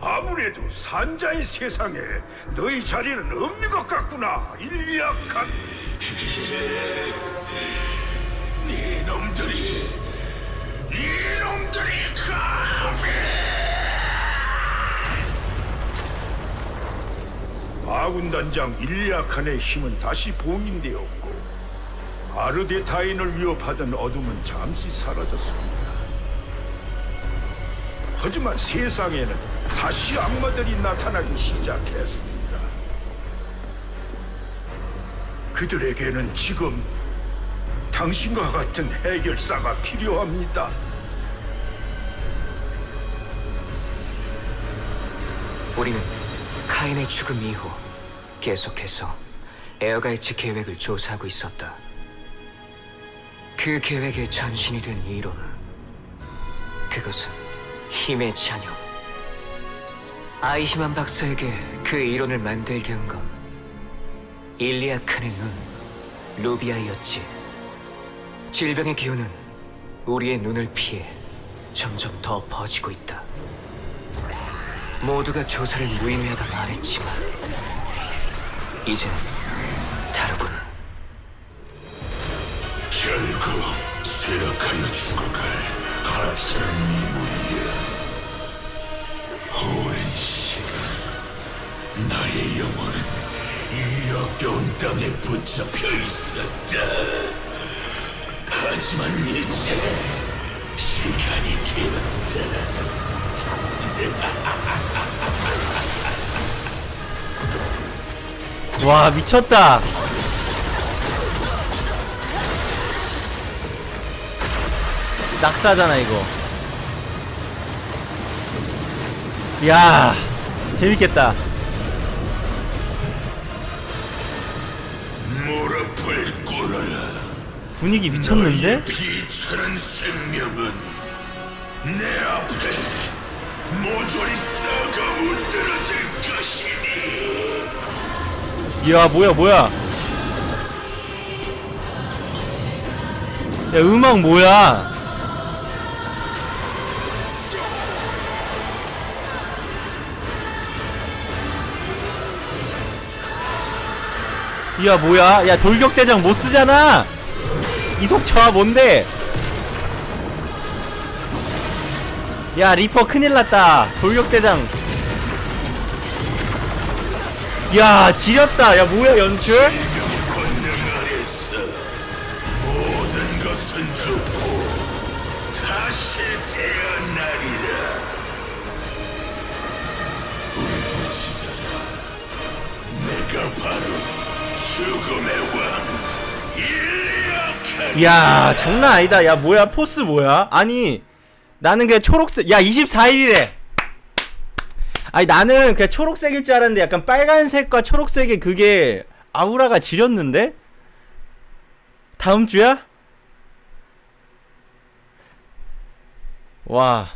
아무래도 산자의 세상에 너희 자리는 없는 것 같구나, 일리약한. 이놈들이 이놈들이 감히 아군단장 일리아칸의 힘은 다시 봉인되었고 아르데타인을 위협하던 어둠은 잠시 사라졌습니다. 하지만 세상에는 다시 악마들이 나타나기 시작했습니다. 그들에게는 지금 당신과 같은 해결사가 필요합니다. 우리는 카인의 죽음 이후 계속해서 에어가이츠 계획을 조사하고 있었다. 그 계획의 전신이 된 이론. 그것은 힘의 잔여. 아이히만 박사에게 그 이론을 만들게 한 건 일리아칸의 눈, 루비아이었지. 질병의 기운은 우리의 눈을 피해 점점 더 퍼지고 있다. 모두가 조사를 무의미하다 말했지만 이젠 다르군. 결국 쇠락하여 죽어갈 가짜는 인물이야 나의 영혼은 이 역겨운 땅에 붙잡혀 있었다. 하지만 이제 시간이 되었다. 와 미쳤다. 낙사잖아 이거. 야 재밌겠다 분위기 미쳤는데? 비천한 생명은 내 앞에 모조리 썩어 문드러질 것이니. 야 뭐야 뭐야? 야 음악 뭐야? 야 뭐야? 야 돌격대장 못 쓰잖아 이속처와 뭔데? 야 리퍼 큰일났다. 돌격대장. 야 지렸다. 야 뭐야 연출? 바로 죽음의 왕 야 장난 아니다. 야 뭐야? 포스 뭐야? 아니 나는 그냥 초록색 야 24일이래. 아니 나는 그냥 초록색일 줄 알았는데 약간 빨간색과 초록색의 그게 아우라가 지렸는데? 다음 주야? 와